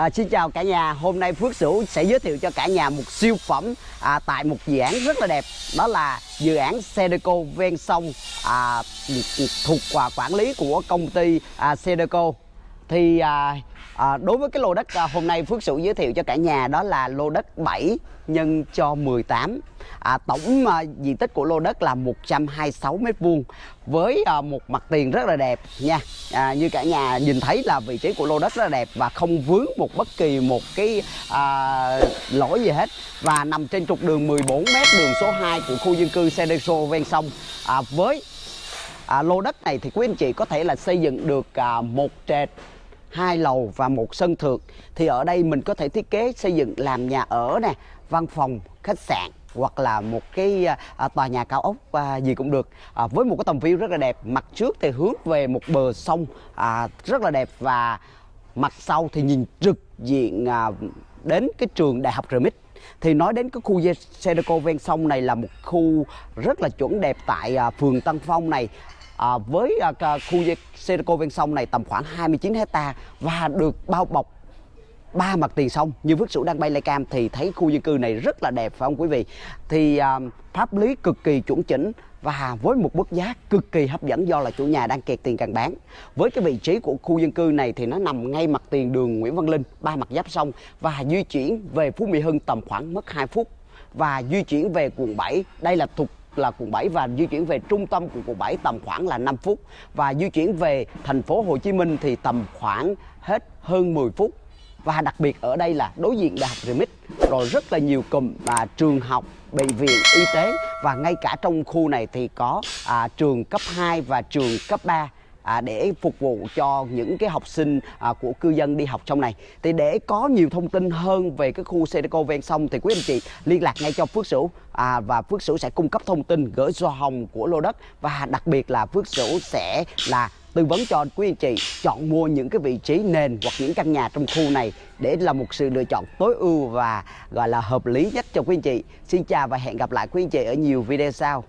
À, xin chào cả nhà, hôm nay Phước Sửu sẽ giới thiệu cho cả nhà một siêu phẩm à, tại một dự án rất là đẹp. Đó là dự án Sedeco ven sông à, thuộc và quản lý của công ty à, Sedeco. Thì à, à, đối với cái lô đất à, hôm nay Phước Sửu giới thiệu cho cả nhà đó là lô đất 7 nhân cho 18 à, Tổng à, diện tích của lô đất là 126 m2 với à, một mặt tiền rất là đẹp nha. À, Như cả nhà nhìn thấy là vị trí của lô đất rất là đẹp và không vướng một bất kỳ một cái à, lỗi gì hết. Và nằm trên trục đường 14 m đường số 2 của khu dân cư Sedeso ven sông. À, Với à, lô đất này thì quý anh chị có thể là xây dựng được à, một trệt hai lầu và một sân thượng thì ở đây mình có thể thiết kế xây dựng làm nhà ở nè văn phòng khách sạn hoặc là một cái à, à, tòa nhà cao ốc à, gì cũng được. À, với một cái tầm view rất là đẹp mặt trước thì hướng về một bờ sông à, rất là đẹp và mặt sau thì nhìn trực diện à, đến cái trường đại học Remix. Thì nói đến cái khu Sedeco ven sông này là một khu rất là chuẩn đẹp tại à, phường Tân Phong này à, với à, khu Sedeco ven sông này tầm khoảng 29 hecta và được bao bọc ba mặt tiền sông như Phước Sửu đang bay lay cam thì thấy khu dân cư này rất là đẹp phải không quý vị? Thì à, pháp lý cực kỳ chuẩn chỉnh và với một mức giá cực kỳ hấp dẫn do là chủ nhà đang kẹt tiền càng bán. Với cái vị trí của khu dân cư này thì nó nằm ngay mặt tiền đường Nguyễn Văn Linh ba mặt giáp sông và di chuyển về Phú Mỹ Hưng tầm khoảng mất 2 phút. Và di chuyển về quận 7 đây là thuộc là quận 7 và di chuyển về trung tâm của quận 7 tầm khoảng là 5 phút. Và di chuyển về thành phố Hồ Chí Minh thì tầm khoảng hết hơn 10 phút. Và đặc biệt ở đây là đối diện đại học Remix rồi rất là nhiều cụm à, trường học bệnh viện y tế. Và ngay cả trong khu này thì có à, trường cấp 2 và trường cấp 3 à, để phục vụ cho những cái học sinh à, của cư dân đi học trong này thì để có nhiều thông tin hơn về cái khu Sedeco ven sông thì quý anh chị liên lạc ngay cho Phước Sửu à, và Phước Sửu sẽ cung cấp thông tin gửi do hồng của lô đất và đặc biệt là Phước Sửu sẽ là tư vấn cho quý anh chị chọn mua những cái vị trí nền hoặc những căn nhà trong khu này để là một sự lựa chọn tối ưu và gọi là hợp lý nhất cho quý anh chị. Xin chào và hẹn gặp lại quý anh chị ở nhiều video sau.